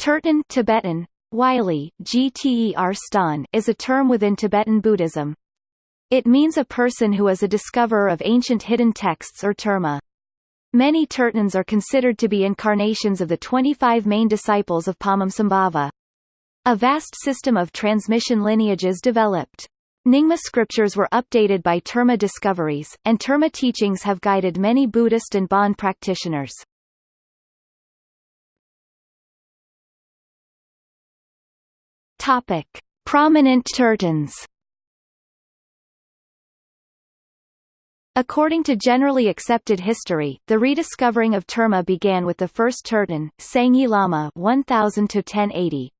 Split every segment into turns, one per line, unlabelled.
Tertön Tibetan, Wylie, gter ston, is a term within Tibetan Buddhism. It means a person who is a discoverer of ancient hidden texts or terma. Many Tertöns are considered to be incarnations of the 25 main disciples of Padmasambhava. A vast system of transmission lineages developed. Nyingma scriptures were updated by Terma discoveries, and Terma teachings have guided many Buddhist and Bon practitioners. Topic: Prominent Tertöns. According to generally accepted history, the rediscovering of Terma began with the first Tertön, Sangye Lama 1000 to 1080.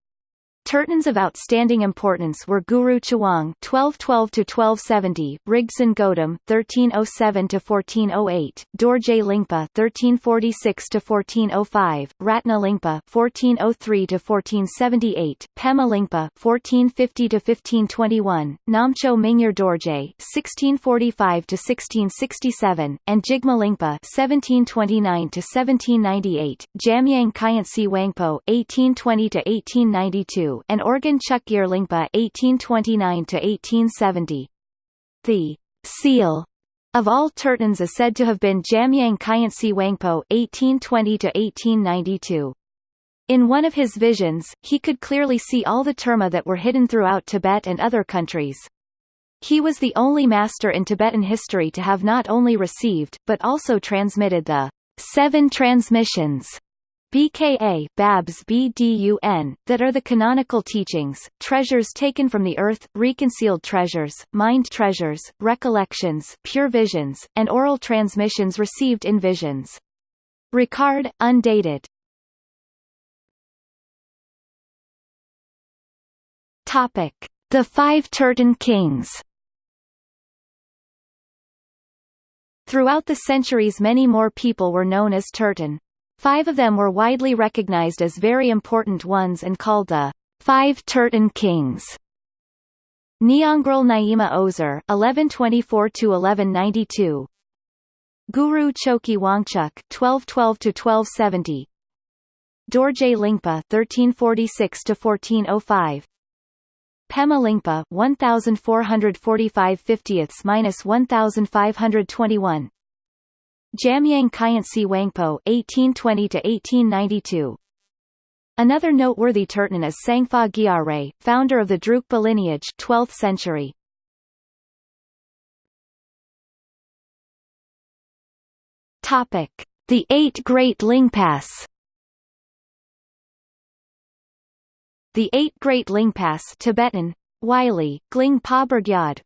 Tertöns of outstanding importance were Guru Chowang (1212–1270), Rigdzin Gödem (1307–1408), Dorje Lingpa (1346–1405), Ratna Lingpa (1403–1478), Pema Lingpa (1450–1521), Namcho Mingyur Dorje (1645–1667), and Jigme Lingpa (1729–1798), Jamyang Khyentse Wangpo (1820–1892) and Orgyen Chokgyur Lingpa (1829–1870). The seal of all Tertöns is said to have been Jamyang Khyentse Wangpo (1820–1892). In one of his visions, he could clearly see all the terma that were hidden throughout Tibet and other countries. He was the only master in Tibetan history to have not only received, but also transmitted the seven transmissions BKA Babs BDUN, that are the canonical teachings, treasures taken from the earth, reconciled treasures, mind treasures, recollections, pure visions, and oral transmissions received in visions. Ricard, undated. Topic: The Five Tertön Kings. Throughout the centuries many more people were known as Tertön. Five of them were widely recognized as very important ones and called the Five Tertön Kings. Nyangral Nyima Özer (1124–1192), Guru Chökyi Wangchuk (1212–1270), Dorje Lingpa (1346–1405), Pema Lingpa 1445 50ths-1521 Jamyang Khyentse Wangpo (1820–1892). Another noteworthy Tertön is Tsangpa Gyare, founder of the Drukpa lineage, 12th century. Topic: The Eight Great Lingpas. The Eight Great Lingpas Tibetan, Wylie, Gling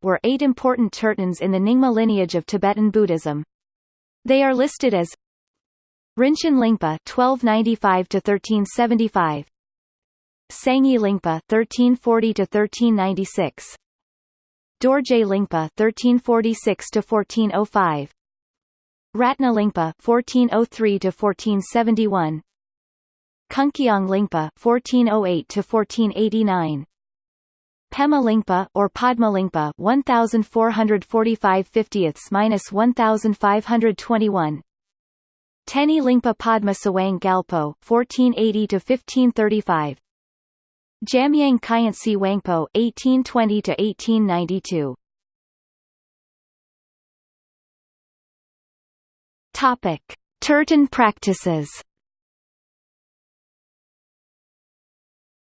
were eight important Tertöns in the Nyingma lineage of Tibetan Buddhism. They are listed as Rinchen Lingpa 1295 to 1375 Sangye Lingpa 1340 to 1396 Dorje Lingpa 1346 to 1405 Ratna Lingpa 1403 to 1471 Kunkyong Lingpa 1408 to 1489 Pema Lingpa or Padma Lingpa 1445 50ths minus 1521 Teni Lingpa Padma Sawang Galpo 1480 to 1535 Jamyang Khyentse Wangpo 1820 to 1892 Topic Tertön practices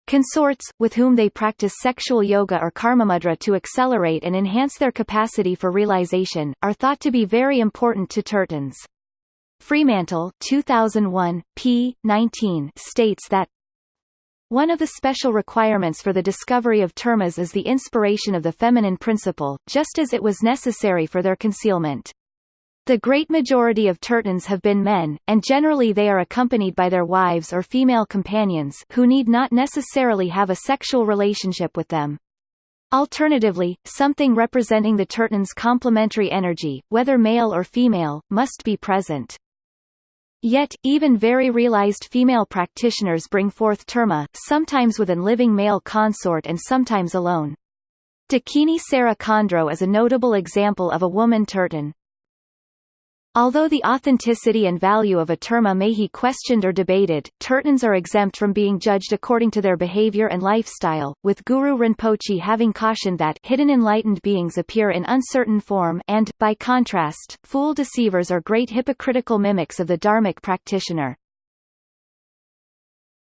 Consorts, with whom they practice sexual yoga or karmamudra to accelerate and enhance their capacity for realization, are thought to be very important to Tertöns. Fremantle 2001, p. 19 states that one of the special requirements for the discovery of termas is the inspiration of the feminine principle, just as it was necessary for their concealment. The great majority of Tertöns have been men, and generally they are accompanied by their wives or female companions who need not necessarily have a sexual relationship with them. Alternatively, something representing the Tertön's complementary energy, whether male or female, must be present. Yet, even very realized female practitioners bring forth terma, sometimes with an living male consort and sometimes alone. Dakini Sera Khandro is a notable example of a woman Tertön. Although the authenticity and value of a terma may be questioned or debated, Tertöns are exempt from being judged according to their behavior and lifestyle, with Guru Rinpoche having cautioned that hidden enlightened beings appear in uncertain form and, by contrast, fool deceivers are great hypocritical mimics of the dharmic practitioner.